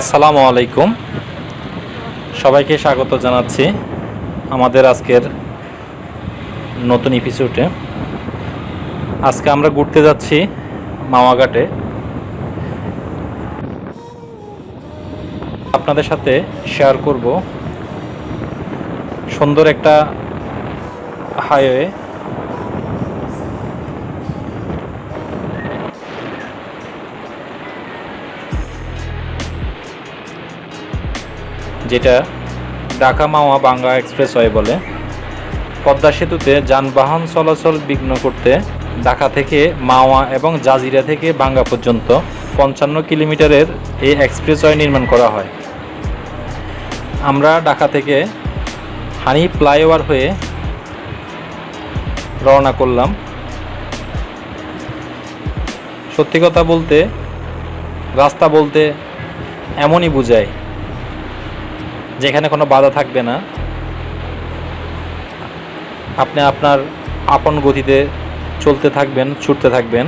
আসসালামু আলাইকুম। সবাইকে স্বাগত জানাচ্ছি আমাদের আজকের নতুন এপিসোডে আজকে আমরা ঘুরতে যাচ্ছি মাওয়াঘাটে আপনাদের সাথে শেয়ার করব। সুন্দর একটা হাইওয়ে যেটা ঢাকা মাওয়া বাংলা এক্সপ্রেসওয়ে বলে। পদ্মা সেতুতে যানবাহন চলাচল বিঘ্ন করতে ঢাকা থেকে মাওয়া এবং জাজিরা থেকে বাঙ্গা পর্যন্ত পঞ্চান্ন কিলোমিটারের এই এক্সপ্রেসওয়ে নির্মাণ করা হয়। আমরা ঢাকা থেকে হানি ফ্লাইওভার হয়ে রওনা করলাম। সত্যি কথা বলতে, রাস্তা বলতে এমনই বোঝায় যেখানে কোনো বাধা থাকবে না। আপনি আপনার আপন গতিতে চলতে থাকবেন, ছুটতে থাকবেন।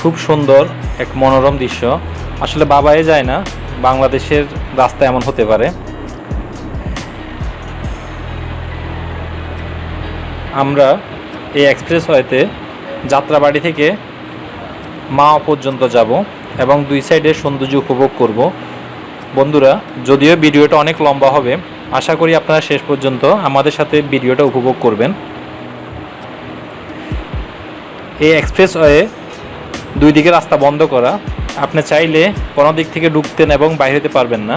খুব সুন্দর এক মনোরম দৃশ্য। আসলে বাবাই যায় না, বাংলাদেশের রাস্তা এমন হতে পারে। আমরা এই এক্সপ্রেসওয়েতে যাত্রাবাড়ি থেকে মা পর্যন্ত যাব এবং দুই সাইডে সৌন্দর্য উপভোগ করব। বন্ধুরা, যদিও ভিডিওটা অনেক লম্বা হবে, আশা করি আপনারা শেষ পর্যন্ত আমাদের সাথে ভিডিওটা উপভোগ করবেন। এই এক্সপ্রেসওয়ে দুই দিকে রাস্তা বন্ধ করা, আপনি চাইলে কোনো দিক থেকে ঢুকতেন এবং বাইরে হতে পারবেন না।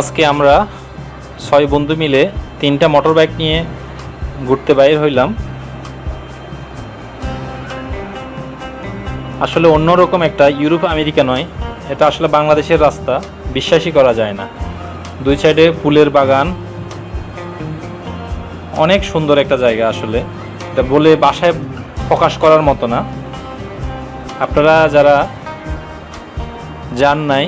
আজকে আমরা ছয় বন্ধু মিলে তিনটা মোটর বাইক নিয়ে ঘুরতে বাইর হইলাম। আসলে অন্যরকম একটা ইউরোপ আমেরিকা নয়, এটা আসলে বাংলাদেশের রাস্তা, বিশ্বাসই করা যায় না। দুই সাইডে ফুলের বাগান, অনেক সুন্দর একটা জায়গা আসলে। এটা বলে বাসায় প্রকাশ করার মতো না। আপনারা যারা যান নাই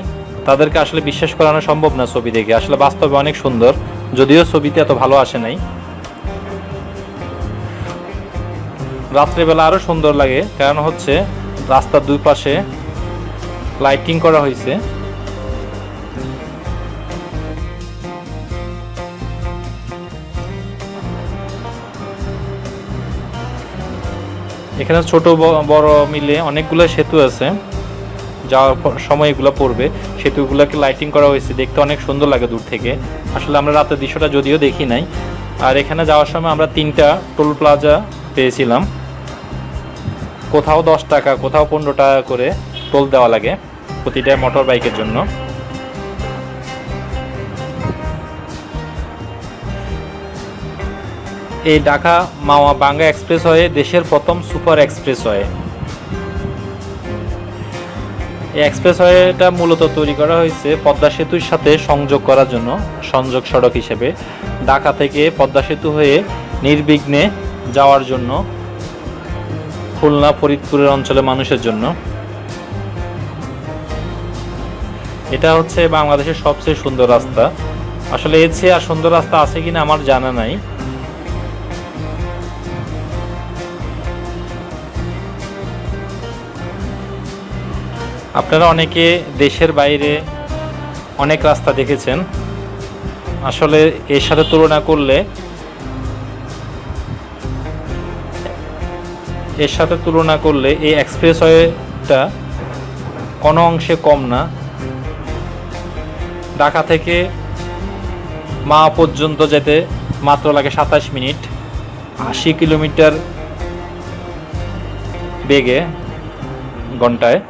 তাদেরকে আসলে বিশ্বাস করানো সম্ভব না ছবি দেখে। আসলে বাস্তবে অনেক সুন্দর, যদিও ছবিতে এত ভালো আসে নাই। রাত্রেবেলা আরও সুন্দর লাগে, কারণ হচ্ছে রাস্তার দুই পাশে লাইটিং করা হয়েছে। এখানে ছোট বড় মিলে অনেকগুলো সেতু আছে, যাওয়ার সময় এগুলো পড়বে। সেতুগুলোকে লাইটিং করা হয়েছে, দেখতে অনেক সুন্দর লাগে দূর থেকে। আসলে আমরা রাতের দৃশ্যটা যদিও দেখি নাই। আর এখানে যাওয়ার সময় আমরা তিনটা টোল প্লাজা পেয়েছিলাম। কোথাও দশ টাকা, কোথাও পনেরো টাকা করে টোল দেওয়া লাগে প্রতিটা মোটর বাইকের জন্য। এই ঢাকা মাওয়া বাঙ্গা এক্সপ্রেস হয়ে দেশের প্রথম সুপার এক্সপ্রেসওয়ে এই এক্সপ্রেসওয়েটা মূলত তৈরি করা হয়েছে পদ্মা সেতুর সাথে সংযোগ করার জন্য, সংযোগ সড়ক হিসেবে। ঢাকা থেকে পদ্মা সেতু হয়ে নির্বিঘ্নে যাওয়ার জন্য, খুলনা, ফরিদপুরের অঞ্চলের মানুষের জন্য। এটা হচ্ছে বাংলাদেশের সবচেয়ে সুন্দর রাস্তা। আসলে এর চেয়ে আর সুন্দর রাস্তা আছে কিনা আমার জানা নাই। আপনারা অনেকে দেশের বাইরে অনেক রাস্তা দেখেছেন। আসলে এর সাথে তুলনা করলে এর সাথে তুলনা করলে এই এক্সপ্রেসওয়েটা কোনো অংশে কম না। ঢাকা থেকে মা পর্যন্ত যেতে মাত্র লাগে সাতাশ মিনিট। আশি কিলোমিটার বেগে ঘন্টায়।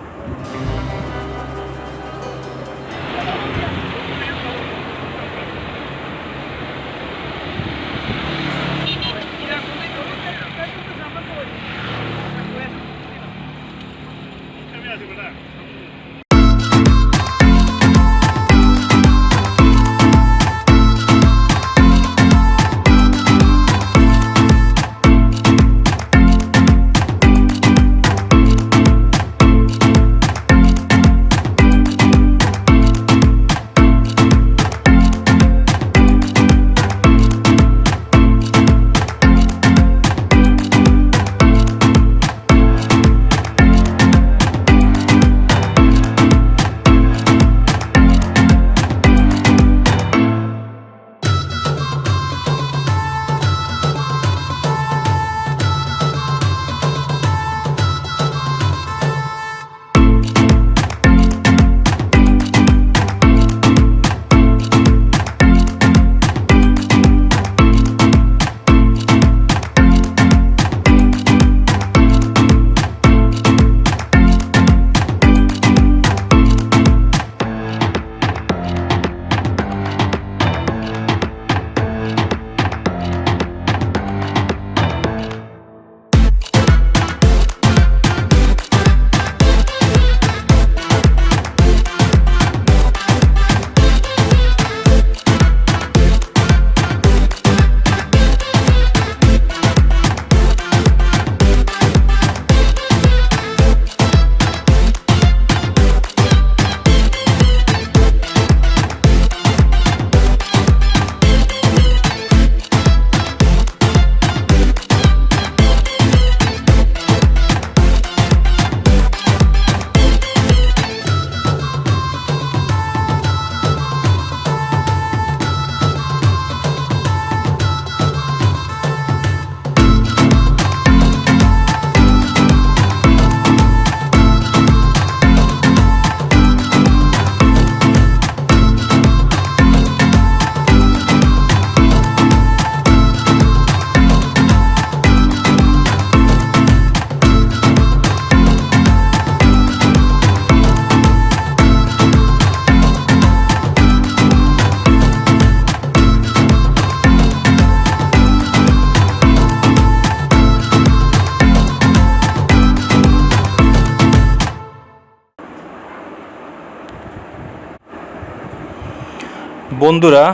বন্ধুরা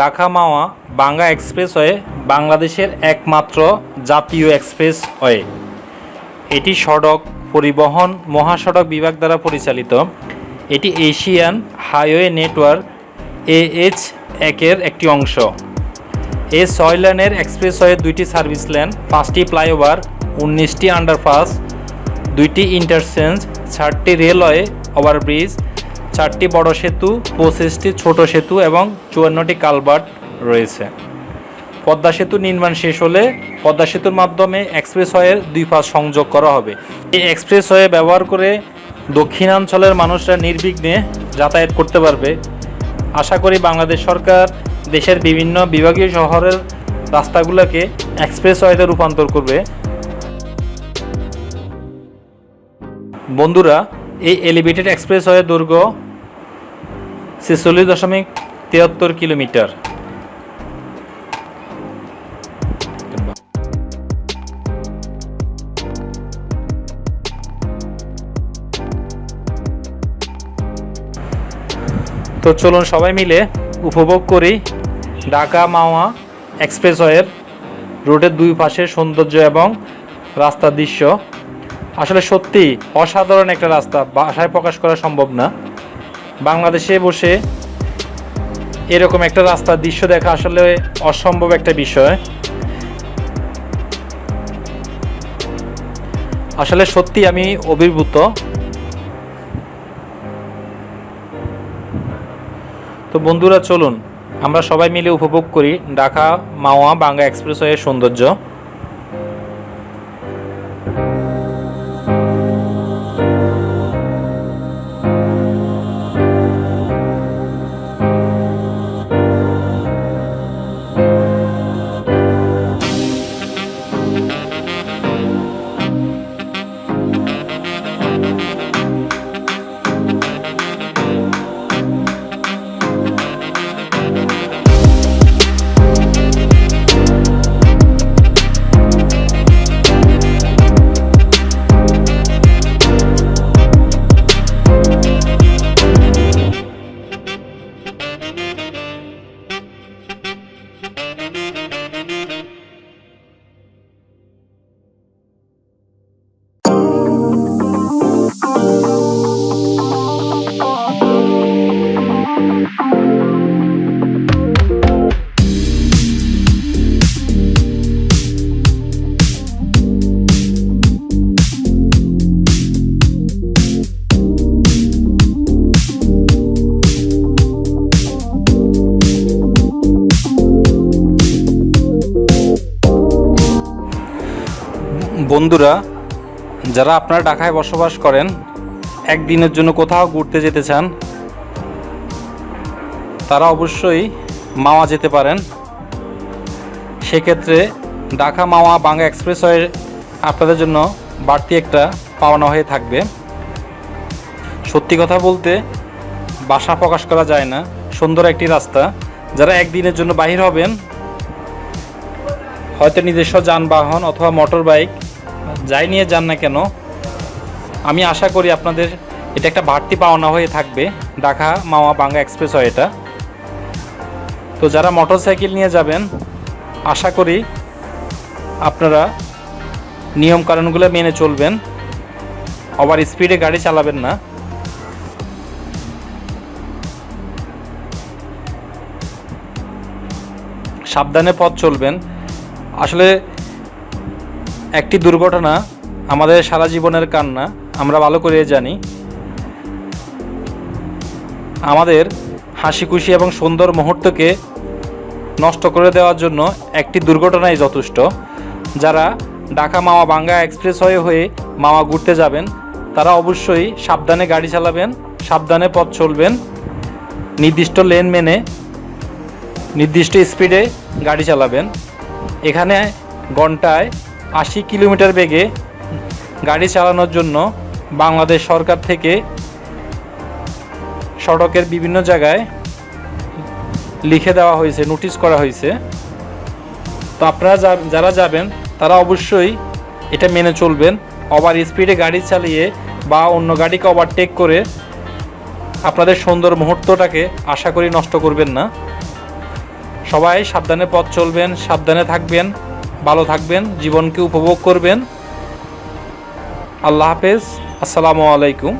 ঢাকা মাওয়া বাংলা এক্সপ্রেসওয়ে বাংলাদেশের একমাত্র জাতীয় এক্সপ্রেসওয়ে এটি সড়ক পরিবহন মহাসড়ক বিভাগ দ্বারা পরিচালিত। এটি এশিয়ান হাইওয়ে নেটওয়ার্ক এএইচ একের একটি অংশ। এই ছয় লেনের এক্সপ্রেসওয়ে দুইটি সার্ভিস লেন, পাঁচটি ফ্লাইওভার, উনিশটি আন্ডারপাস, দুইটি ইন্টারচেঞ্জ, চারটি রেলওয়ে ওভারব্রিজ চারটি বড় সেতু, পঁচিশটি ছোট সেতু এবং চুয়ান্নটি কালভার্ট রয়েছে। পদ্মা সেতু নির্মাণ শেষ হলে পদ্মা সেতুর মাধ্যমে এক্সপ্রেসওয়ের দুই পাশ সংযোগ করা হবে। এই এক্সপ্রেসওয়ে ব্যবহার করে দক্ষিণাঞ্চলের মানুষরা নির্বিঘ্নে যাতায়াত করতে পারবে। আশা করি বাংলাদেশ সরকার দেশের বিভিন্ন বিভাগীয় শহরের রাস্তাগুলোকে এক্সপ্রেসওয়েতে রূপান্তর করবে। বন্ধুরা এই এলিভেটেড এক্সপ্রেসওয়ে দৈর্ঘ্য ছেচল্লিশ দশমিক তিয়াত্তর কিলোমিটার। তো চলুন সবাই মিলে উপভোগ করি ঢাকা মাওয়া এক্সপ্রেসওয়ের রোডের দুই পাশের সৌন্দর্য এবং রাস্তার দৃশ্য। আসলে সত্যি অসাধারণ একটা রাস্তা ভাষায় প্রকাশ করা সম্ভব না। বাংলাদেশে বসে এরকম একটা রাস্তার দৃশ্য দেখা আসলে অসম্ভব একটা বিষয়। আসলে সত্যি আমি অভিভূত। তো বন্ধুরা, চলুন। আমরা সবাই মিলে উপভোগ করি ঢাকা মাওয়া বাংলা এক্সপ্রেসওয়ের সৌন্দর্য। বন্ধুরা, যারা আপনারা ঢাকায় বসবাস করেন, একদিনের জন্য কোথাও ঘুরতে যেতে চান, তারা অবশ্যই মাওয়া যেতে পারেন। সেক্ষেত্রে ঢাকা মাওয়া বাংলা এক্সপ্রেসওয়ে আপনাদের জন্য বাড়তি একটা পাওনা হয়ে থাকবে। সত্যি কথা বলতে, বাসা প্রকাশ করা যায় না, সুন্দর একটি রাস্তা। যারা একদিনের জন্য বাহির হবেন, হয়তো নিজস্ব যানবাহন অথবা মোটর বাইক যাই নিয়ে যান না কেন, আমি আশা করি আপনাদের এটা একটা বাড়তি পাওনা হয়ে থাকবে। ঢাকা মাওয়া বাংলা এক্সপ্রেস হয় এটা। তো যারা মোটর সাইকেল নিয়ে যাবেন, আশা করি আপনারা নিয়মকানুনগুলো মেনে চলবেন। ওভার স্পিডে গাড়ি চালাবেন না। সাবধানে পথ চলবেন। আসলে একটি দুর্ঘটনা, আমাদের সারা জীবনের কান্না, আমরা ভালো করে জানি। আমাদের হাসি খুশি এবং সুন্দর মুহূর্তকে নষ্ট করে দেওয়ার জন্য একটি দুর্ঘটনাই যথেষ্ট। যারা ঢাকা মাওয়া বাঙ্গা এক্সপ্রেস হয়ে হয়ে মাওয়া ঘুরতে যাবেন, তারা অবশ্যই সাবধানে গাড়ি চালাবেন, সাবধানে পথ চলবেন, নির্দিষ্ট লেন মেনে, নির্দিষ্ট স্পিডে গাড়ি চালাবেন। এখানে ঘন্টায় আশি কিলোমিটার বেগে গাড়ি চালানোর জন্য বাংলাদেশ সরকার থেকে সড়কের বিভিন্ন জায়গায় লিখে দেওয়া হয়েছে নোটিশ করা হয়েছে। তো আপনারা যারা যাবেন, তারা অবশ্যই এটা মেনে চলবেন। ওভার স্পিডে গাড়ি চালিয়ে বা অন্য গাড়িকে ওভারটেক করে আপনাদের সুন্দর মুহূর্তটাকে আশা করি নষ্ট করবেন না। সবাই সাবধানে পথ চলবেন, সাবধানে থাকবেন। ভালো থাকবেন জীবনকে উপভোগ করবেন। আল্লাহ হাফেজ আসসালামু আলাইকুম।